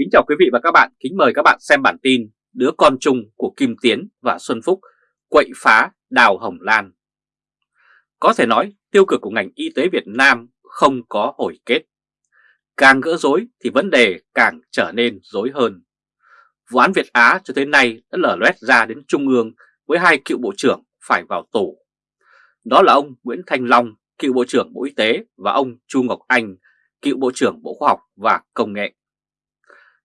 Kính chào quý vị và các bạn, kính mời các bạn xem bản tin Đứa con chung của Kim Tiến và Xuân Phúc quậy phá Đào Hồng Lan. Có thể nói tiêu cực của ngành y tế Việt Nam không có hồi kết. Càng gỡ rối thì vấn đề càng trở nên rối hơn. Vụ án Việt Á cho tới nay đã lở loét ra đến Trung ương với hai cựu bộ trưởng phải vào tù. Đó là ông Nguyễn Thanh Long, cựu Bộ trưởng Bộ Y tế và ông Chu Ngọc Anh, cựu Bộ trưởng Bộ Khoa học và Công nghệ.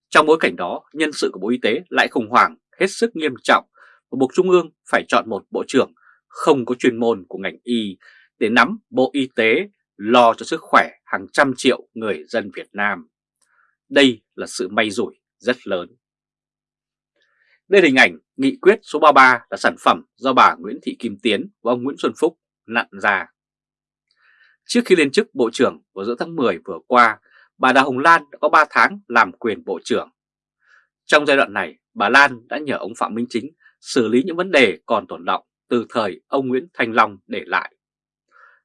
Trong bối cảnh đó, nhân sự của Bộ Y tế lại khủng hoảng hết sức nghiêm trọng và buộc Trung ương phải chọn một Bộ trưởng không có chuyên môn của ngành y để nắm Bộ Y tế lo cho sức khỏe hàng trăm triệu người dân Việt Nam. Đây là sự may rủi rất lớn. Đây là hình ảnh nghị quyết số 33 là sản phẩm do bà Nguyễn Thị Kim Tiến và ông Nguyễn Xuân Phúc nặn ra. Trước khi lên chức Bộ trưởng vào giữa tháng 10 vừa qua, bà Đào Hồng Lan đã có 3 tháng làm quyền Bộ trưởng. Trong giai đoạn này, bà Lan đã nhờ ông Phạm Minh Chính xử lý những vấn đề còn tồn động từ thời ông Nguyễn Thanh Long để lại.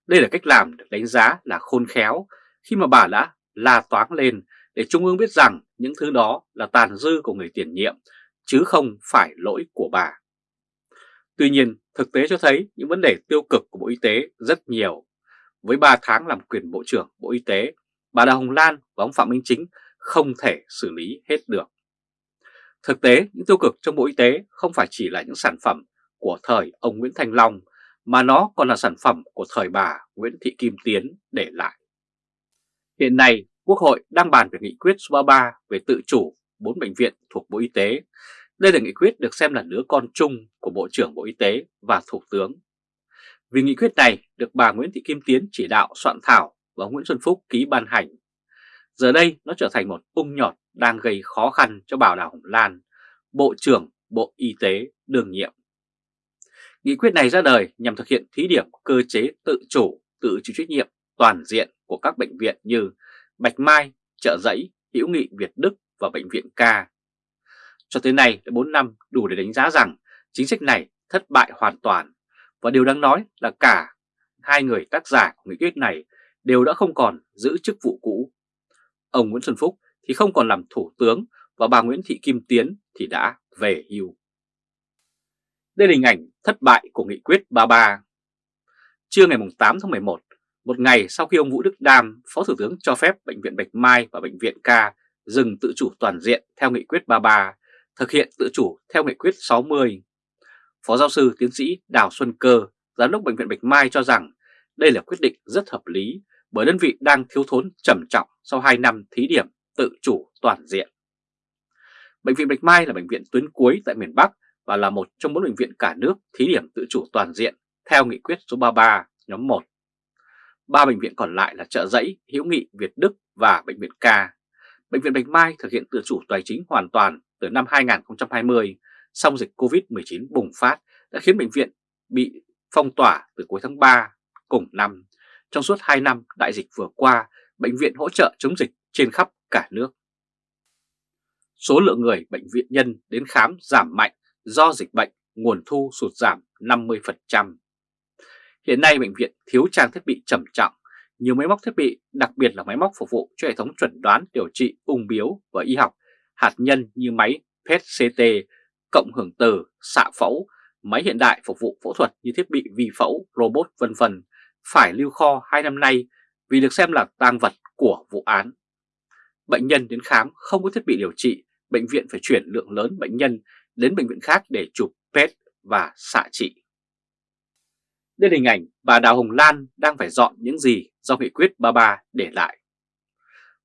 Đây là cách làm được đánh giá là khôn khéo khi mà bà đã la toáng lên để Trung ương biết rằng những thứ đó là tàn dư của người tiền nhiệm chứ không phải lỗi của bà. Tuy nhiên, thực tế cho thấy những vấn đề tiêu cực của Bộ Y tế rất nhiều. Với 3 tháng làm quyền Bộ trưởng Bộ Y tế, bà Đào Hồng Lan và ông Phạm Minh Chính không thể xử lý hết được. Thực tế, những tiêu cực trong Bộ Y tế không phải chỉ là những sản phẩm của thời ông Nguyễn Thanh Long, mà nó còn là sản phẩm của thời bà Nguyễn Thị Kim Tiến để lại. Hiện nay, Quốc hội đang bàn về nghị quyết số 33 về tự chủ 4 bệnh viện thuộc Bộ Y tế. Đây là nghị quyết được xem là đứa con chung của Bộ trưởng Bộ Y tế và Thủ tướng. Vì nghị quyết này được bà Nguyễn Thị Kim Tiến chỉ đạo soạn thảo và Nguyễn Xuân Phúc ký ban hành. Giờ đây nó trở thành một ung nhọt đang gây khó khăn cho Bảo Đào Hồng Lan, Bộ trưởng Bộ Y tế đương nhiệm. Nghị quyết này ra đời nhằm thực hiện thí điểm cơ chế tự chủ, tự chịu trách nhiệm toàn diện của các bệnh viện như Bạch Mai, Trợ Giấy, Hữu Nghị Việt Đức và Bệnh viện K. Cho tới nay đã 4 năm đủ để đánh giá rằng chính sách này thất bại hoàn toàn và điều đáng nói là cả hai người tác giả của nghị quyết này đều đã không còn giữ chức vụ cũ. Ông Nguyễn Xuân Phúc thì không còn làm thủ tướng và bà Nguyễn Thị Kim Tiến thì đã về hưu. Đây là hình ảnh thất bại của nghị quyết 33. Trưa ngày 8 tháng 11, một ngày sau khi ông Vũ Đức Đam, Phó Thủ tướng cho phép Bệnh viện Bạch Mai và Bệnh viện Ca dừng tự chủ toàn diện theo nghị quyết 33, thực hiện tự chủ theo nghị quyết 60. Phó giáo sư tiến sĩ Đào Xuân Cơ, Giám đốc Bệnh viện Bạch Mai cho rằng đây là quyết định rất hợp lý bởi đơn vị đang thiếu thốn trầm trọng sau 2 năm thí điểm tự chủ toàn diện. Bệnh viện Bạch Mai là bệnh viện tuyến cuối tại miền Bắc và là một trong bốn bệnh viện cả nước thí điểm tự chủ toàn diện theo nghị quyết số 33 nhóm 1. Ba bệnh viện còn lại là Trợ Giấy, Hữu Nghị, Việt Đức và Bệnh viện K. Bệnh viện Bạch Mai thực hiện tự chủ tài chính hoàn toàn từ năm 2020, song dịch Covid-19 bùng phát đã khiến bệnh viện bị phong tỏa từ cuối tháng 3 cùng năm. Trong suốt 2 năm đại dịch vừa qua, bệnh viện hỗ trợ chống dịch trên khắp cả nước. Số lượng người bệnh viện nhân đến khám giảm mạnh do dịch bệnh, nguồn thu sụt giảm 50%. Hiện nay bệnh viện thiếu trang thiết bị trầm trọng, nhiều máy móc thiết bị, đặc biệt là máy móc phục vụ cho hệ thống chuẩn đoán điều trị ung biếu và y học, hạt nhân như máy PET-CT, cộng hưởng từ, xạ phẫu, máy hiện đại phục vụ phẫu thuật như thiết bị vi phẫu, robot vân vân phải lưu kho 2 năm nay vì được xem là tang vật của vụ án. Bệnh nhân đến khám không có thiết bị điều trị, bệnh viện phải chuyển lượng lớn bệnh nhân đến bệnh viện khác để chụp PET và xạ trị. Đây là hình ảnh bà Đào Hồng Lan đang phải dọn những gì do nghị quyết 33 để lại.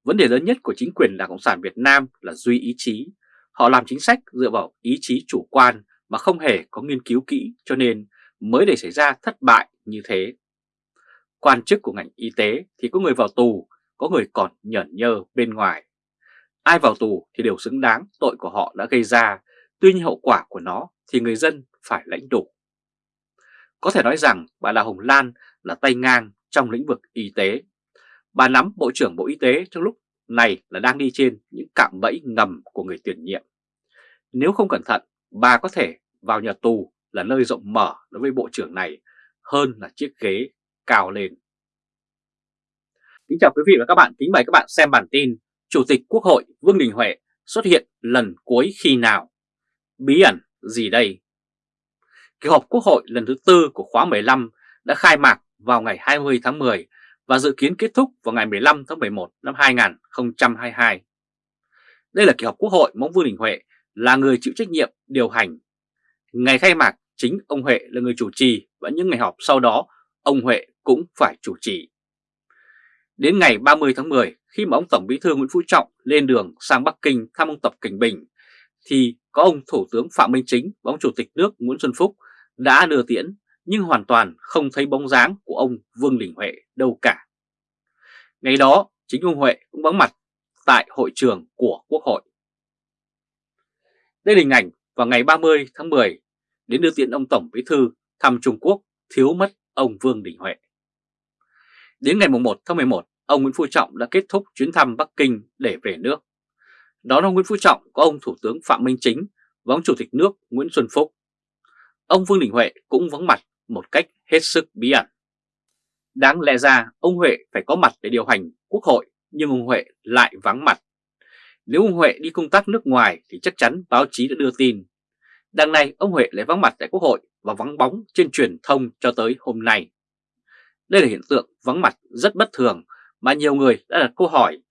Vấn đề lớn nhất của chính quyền Đảng Cộng sản Việt Nam là duy ý chí. Họ làm chính sách dựa vào ý chí chủ quan mà không hề có nghiên cứu kỹ cho nên mới để xảy ra thất bại như thế. Quan chức của ngành y tế thì có người vào tù, có người còn nhởn nhơ bên ngoài. Ai vào tù thì đều xứng đáng tội của họ đã gây ra, tuy nhiên hậu quả của nó thì người dân phải lãnh đủ. Có thể nói rằng bà là Hồng Lan là tay ngang trong lĩnh vực y tế. Bà nắm Bộ trưởng Bộ Y tế trong lúc này là đang đi trên những cạm bẫy ngầm của người tiền nhiệm. Nếu không cẩn thận, bà có thể vào nhà tù là nơi rộng mở đối với Bộ trưởng này hơn là chiếc ghế cao lên. Kính chào quý vị và các bạn, kính mời các bạn xem bản tin Chủ tịch Quốc hội Vương Đình Huệ xuất hiện lần cuối khi nào? Bí ẩn gì đây? Kỳ họp Quốc hội lần thứ tư của khóa 15 đã khai mạc vào ngày 20 tháng 10 và dự kiến kết thúc vào ngày 15 tháng 11 năm 2022. Đây là kỳ họp Quốc hội mà Vương Đình Huệ là người chịu trách nhiệm điều hành. Ngày khai mạc chính ông Huệ là người chủ trì và những ngày họp sau đó ông Huệ cũng phải chủ trì. Đến ngày 30 tháng 10 khi mà ông Tổng Bí thư Nguyễn Phú Trọng lên đường sang Bắc Kinh thăm ông Tập Cảnh Bình, thì có ông Thủ tướng Phạm Minh Chính và ông Chủ tịch nước Nguyễn Xuân Phúc đã đưa tiễn, nhưng hoàn toàn không thấy bóng dáng của ông Vương Đình Huệ đâu cả. Ngày đó, chính ông Huệ cũng vắng mặt tại hội trường của Quốc hội. Đây là hình ảnh vào ngày 30 tháng 10 đến đưa tiễn ông Tổng Bí Thư thăm Trung Quốc, thiếu mất ông Vương Đình Huệ. Đến ngày 1 tháng 11, ông Nguyễn Phú Trọng đã kết thúc chuyến thăm Bắc Kinh để về nước. Đón ông Nguyễn Phú Trọng có ông Thủ tướng Phạm Minh Chính và ông Chủ tịch nước Nguyễn Xuân Phúc. Ông Vương Đình Huệ cũng vắng mặt một cách hết sức bí ẩn. Đáng lẽ ra ông Huệ phải có mặt để điều hành quốc hội nhưng ông Huệ lại vắng mặt. Nếu ông Huệ đi công tác nước ngoài thì chắc chắn báo chí đã đưa tin. Đằng này ông Huệ lại vắng mặt tại quốc hội và vắng bóng trên truyền thông cho tới hôm nay. Đây là hiện tượng vắng mặt rất bất thường mà nhiều người đã đặt câu hỏi,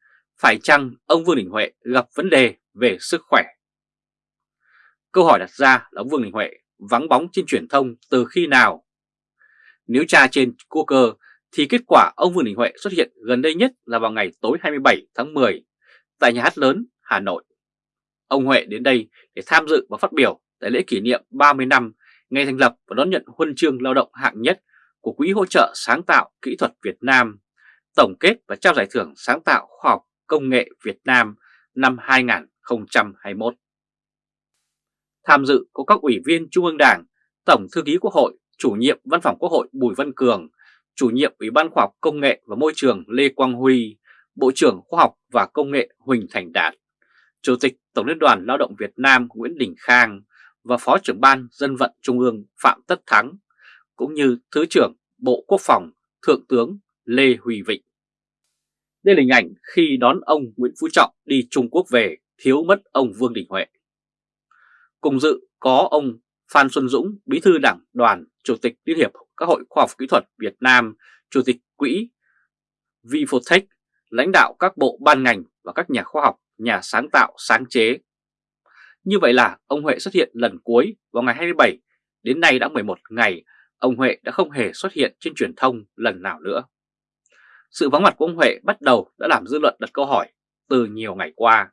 phải chăng ông Vương Đình Huệ gặp vấn đề về sức khỏe? Câu hỏi đặt ra là ông Vương Đình Huệ vắng bóng trên truyền thông từ khi nào? Nếu tra trên Google thì kết quả ông Vương Đình Huệ xuất hiện gần đây nhất là vào ngày tối 27 tháng 10 tại nhà hát lớn Hà Nội. Ông Huệ đến đây để tham dự và phát biểu tại lễ kỷ niệm 30 năm ngày thành lập và đón nhận huân chương lao động hạng nhất của Quỹ hỗ trợ sáng tạo kỹ thuật Việt Nam, tổng kết và trao giải thưởng sáng tạo khoa học công nghệ Việt Nam năm 2021. Tham dự có các ủy viên Trung ương Đảng, Tổng Thư ký Quốc hội, Chủ nhiệm Văn phòng Quốc hội Bùi Văn Cường, Chủ nhiệm Ủy ban Khoa học Công nghệ và Môi trường Lê Quang Huy, Bộ trưởng Khoa học và Công nghệ Huỳnh Thành Đạt, Chủ tịch Tổng Liên đoàn Lao động Việt Nam Nguyễn Đình Khang và Phó trưởng Ban Dân vận Trung ương Phạm Tất Thắng, cũng như Thứ trưởng Bộ Quốc phòng Thượng tướng Lê Huy Vịnh. Đây là hình ảnh khi đón ông Nguyễn Phú Trọng đi Trung Quốc về thiếu mất ông Vương Đình Huệ. Cùng dự có ông Phan Xuân Dũng, Bí thư Đảng đoàn, Chủ tịch Liên hiệp các hội khoa học kỹ thuật Việt Nam, Chủ tịch Quỹ Vifotech, lãnh đạo các bộ ban ngành và các nhà khoa học, nhà sáng tạo, sáng chế. Như vậy là ông Huệ xuất hiện lần cuối vào ngày 27, đến nay đã 11 ngày, ông Huệ đã không hề xuất hiện trên truyền thông lần nào nữa. Sự vắng mặt của ông Huệ bắt đầu đã làm dư luận đặt câu hỏi từ nhiều ngày qua.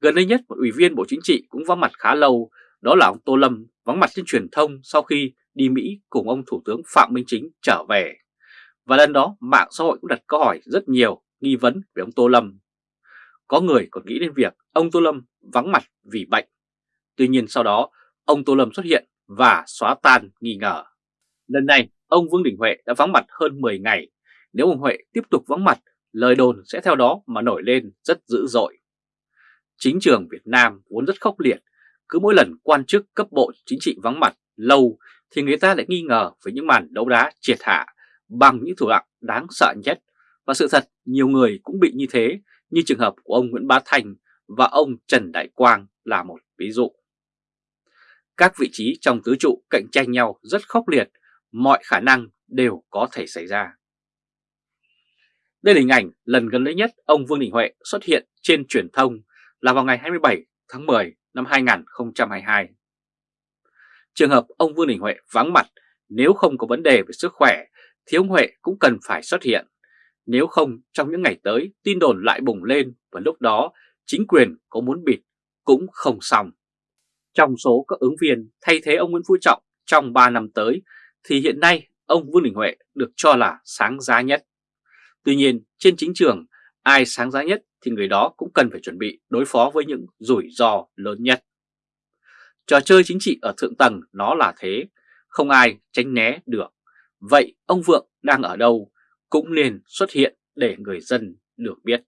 Gần đây nhất một ủy viên Bộ Chính trị cũng vắng mặt khá lâu, đó là ông Tô Lâm vắng mặt trên truyền thông sau khi đi Mỹ cùng ông Thủ tướng Phạm Minh Chính trở về. Và lần đó mạng xã hội cũng đặt câu hỏi rất nhiều nghi vấn về ông Tô Lâm. Có người còn nghĩ đến việc ông Tô Lâm vắng mặt vì bệnh. Tuy nhiên sau đó ông Tô Lâm xuất hiện và xóa tan nghi ngờ. Lần này ông Vương Đình Huệ đã vắng mặt hơn 10 ngày. Nếu ông Huệ tiếp tục vắng mặt, lời đồn sẽ theo đó mà nổi lên rất dữ dội. Chính trường Việt Nam vốn rất khốc liệt, cứ mỗi lần quan chức cấp bộ chính trị vắng mặt lâu thì người ta lại nghi ngờ về những màn đấu đá triệt hạ bằng những thủ đoạn đáng sợ nhất. Và sự thật nhiều người cũng bị như thế như trường hợp của ông Nguyễn Bá Thành và ông Trần Đại Quang là một ví dụ. Các vị trí trong tứ trụ cạnh tranh nhau rất khốc liệt, mọi khả năng đều có thể xảy ra. Đây là hình ảnh lần gần đây nhất ông Vương Đình Huệ xuất hiện trên truyền thông là vào ngày 27 tháng 10 năm 2022. Trường hợp ông Vương Đình Huệ vắng mặt, nếu không có vấn đề về sức khỏe, thì ông Huệ cũng cần phải xuất hiện. Nếu không, trong những ngày tới, tin đồn lại bùng lên và lúc đó, chính quyền có muốn bịt cũng không xong. Trong số các ứng viên thay thế ông Nguyễn Phú Trọng trong 3 năm tới thì hiện nay ông Vương Đình Huệ được cho là sáng giá nhất. Tuy nhiên trên chính trường ai sáng giá nhất thì người đó cũng cần phải chuẩn bị đối phó với những rủi ro lớn nhất. Trò chơi chính trị ở thượng tầng nó là thế, không ai tránh né được. Vậy ông Vượng đang ở đâu cũng nên xuất hiện để người dân được biết.